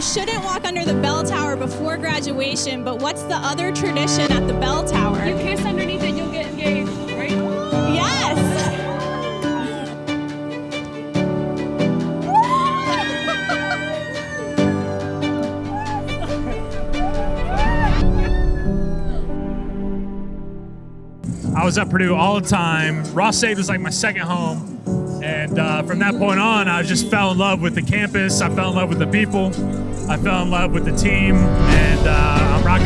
shouldn't walk under the bell tower before graduation, but what's the other tradition at the bell tower? You kiss underneath it, you'll get engaged, right? Yes. I was at Purdue all the time. Ross-Ade was like my second home. And uh, from that point on, I just fell in love with the campus. I fell in love with the people. I fell in love with the team. And uh, I'm rocking